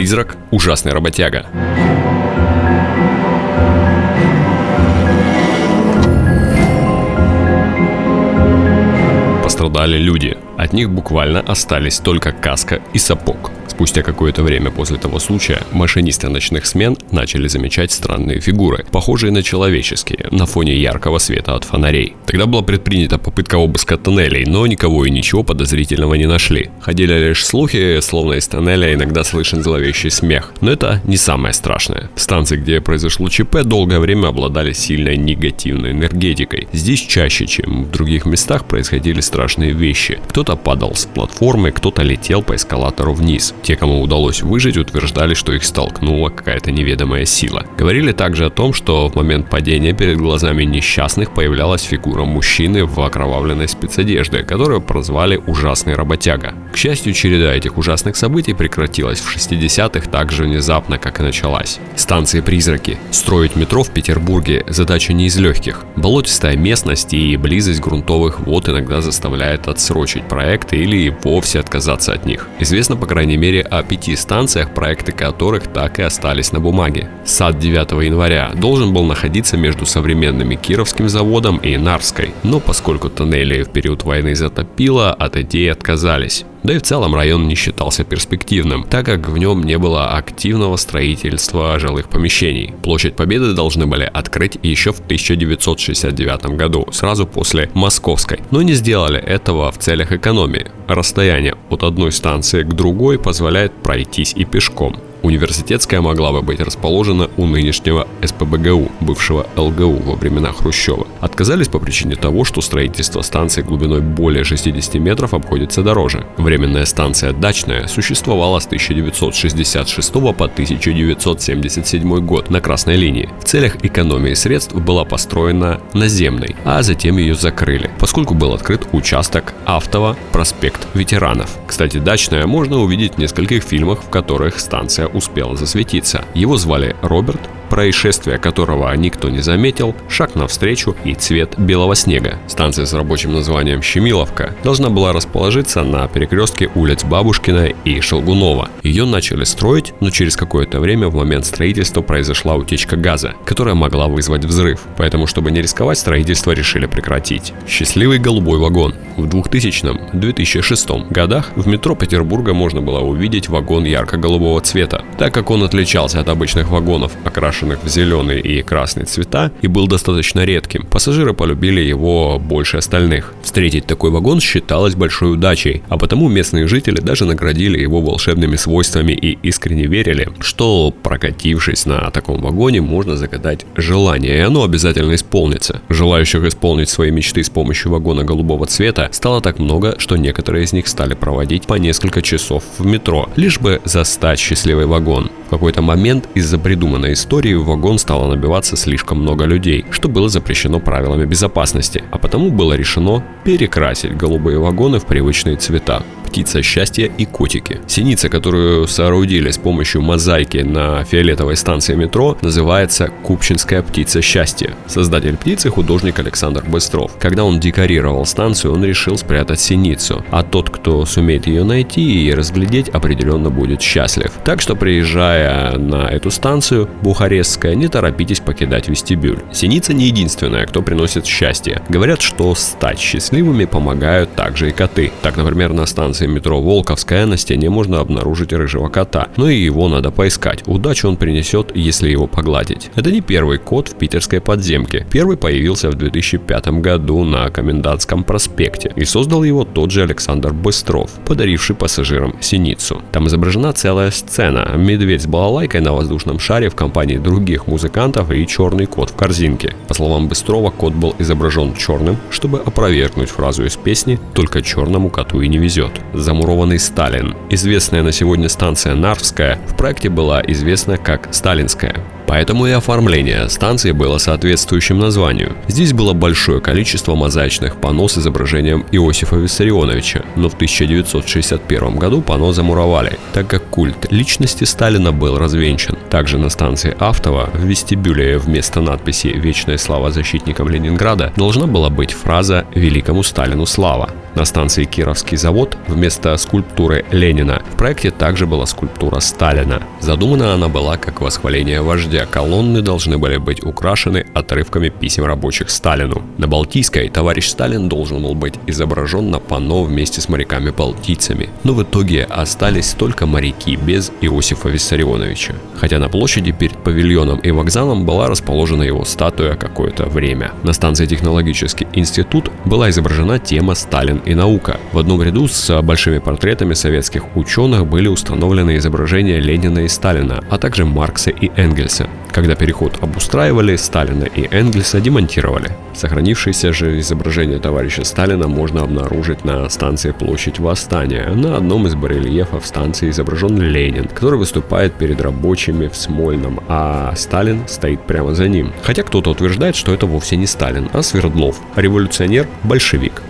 Призрак – ужасный работяга. Пострадали люди. От них буквально остались только каска и сапог. Спустя какое-то время после того случая машинисты ночных смен начали замечать странные фигуры, похожие на человеческие, на фоне яркого света от фонарей. Тогда была предпринята попытка обыска тоннелей, но никого и ничего подозрительного не нашли. Ходили лишь слухи, словно из тоннеля иногда слышен зловещий смех. Но это не самое страшное. Станции, где произошло ЧП, долгое время обладали сильной негативной энергетикой. Здесь чаще, чем в других местах, происходили страшные вещи. Кто-то падал с платформы, кто-то летел по эскалатору вниз. Те, кому удалось выжить, утверждали, что их столкнула какая-то неведомая сила. Говорили также о том, что в момент падения перед глазами несчастных появлялась фигура мужчины в окровавленной спецодежде, которую прозвали «ужасный работяга». К счастью, череда этих ужасных событий прекратилась в 60-х так же внезапно, как и началась. Станции «Призраки». Строить метро в Петербурге – задача не из легких. Болотистая местность и близость грунтовых вод иногда заставляет отсрочить проекты или вовсе отказаться от них. Известно, по крайней мере, мере о пяти станциях, проекты которых так и остались на бумаге. Сад 9 января должен был находиться между современными Кировским заводом и Нарской, но поскольку тоннели в период войны затопило, от идеи отказались. Да и в целом район не считался перспективным, так как в нем не было активного строительства жилых помещений. Площадь Победы должны были открыть еще в 1969 году, сразу после Московской, но не сделали этого в целях экономии. Расстояние от одной станции к другой позволяет пройтись и пешком. Университетская могла бы быть расположена у нынешнего СПБГУ, бывшего ЛГУ во времена Хрущева. Отказались по причине того, что строительство станции глубиной более 60 метров обходится дороже. Временная станция «Дачная» существовала с 1966 по 1977 год на Красной линии. В целях экономии средств была построена наземной, а затем ее закрыли, поскольку был открыт участок Автово проспект ветеранов. Кстати, «Дачная» можно увидеть в нескольких фильмах, в которых станция успел засветиться. Его звали Роберт, происшествие которого никто не заметил, шаг навстречу и цвет белого снега. Станция с рабочим названием Щемиловка должна была расположиться на перекрестке улиц Бабушкина и Шелгунова. Ее начали строить, но через какое-то время в момент строительства произошла утечка газа, которая могла вызвать взрыв. Поэтому, чтобы не рисковать, строительство решили прекратить. Счастливый голубой вагон. В 2000-2006 годах в метро Петербурга можно было увидеть вагон ярко-голубого цвета. Так как он отличался от обычных вагонов, окрашенных окрашенных в зеленый и красный цвета и был достаточно редким. Пассажиры полюбили его больше остальных. Встретить такой вагон считалось большой удачей, а потому местные жители даже наградили его волшебными свойствами и искренне верили, что прокатившись на таком вагоне можно загадать желание, и оно обязательно исполнится. Желающих исполнить свои мечты с помощью вагона голубого цвета стало так много, что некоторые из них стали проводить по несколько часов в метро, лишь бы застать счастливый вагон. Какой-то момент из-за придуманной истории в вагон стало набиваться слишком много людей, что было запрещено правилами безопасности, а потому было решено перекрасить голубые вагоны в привычные цвета птица счастья и котики. Синица, которую соорудили с помощью мозаики на фиолетовой станции метро, называется Купчинская птица счастья. Создатель птицы художник Александр Быстров. Когда он декорировал станцию, он решил спрятать синицу, а тот, кто сумеет ее найти и разглядеть, определенно будет счастлив. Так что приезжая на эту станцию, Бухарестская, не торопитесь покидать вестибюль. Синица не единственная, кто приносит счастье. Говорят, что стать счастливыми помогают также и коты. Так, например, на станции станции метро Волковская на стене можно обнаружить рыжего кота, но и его надо поискать. Удачу он принесет, если его погладить. Это не первый кот в питерской подземке. Первый появился в 2005 году на Комендантском проспекте и создал его тот же Александр Быстров, подаривший пассажирам синицу. Там изображена целая сцена. Медведь с балалайкой на воздушном шаре в компании других музыкантов и черный кот в корзинке. По словам Быстрова, кот был изображен черным, чтобы опровергнуть фразу из песни «Только черному коту и не везет» замурованный Сталин. Известная на сегодня станция Нарвская в проекте была известна как Сталинская. Поэтому и оформление станции было соответствующим названию. Здесь было большое количество мозаичных панно с изображением Иосифа Виссарионовича, но в 1961 году панно замуровали, так как культ личности Сталина был развенчан. Также на станции Автова в вестибюле вместо надписи «Вечная слава защитникам Ленинграда» должна была быть фраза «Великому Сталину слава». На станции Кировский завод вместо скульптуры Ленина в проекте также была скульптура Сталина. Задумана она была как восхваление вождя. Колонны должны были быть украшены отрывками писем рабочих Сталину. На Балтийской товарищ Сталин должен был быть изображен на панно вместе с моряками-балтийцами. Но в итоге остались только моряки без Иосифа Виссарионовича. Хотя на площади перед павильоном и вокзалом была расположена его статуя какое-то время. На станции Технологический институт была изображена тема Сталин и наука. В одном ряду с большими портретами советских ученых были установлены изображения Ленина и Сталина, а также Маркса и Энгельса. Когда переход обустраивали, Сталина и Энгельса демонтировали. Сохранившееся же изображение товарища Сталина можно обнаружить на станции Площадь Восстания. На одном из барельефов станции изображен Ленин, который выступает перед рабочими в Смольном, а Сталин стоит прямо за ним. Хотя кто-то утверждает, что это вовсе не Сталин, а Свердлов, революционер-большевик.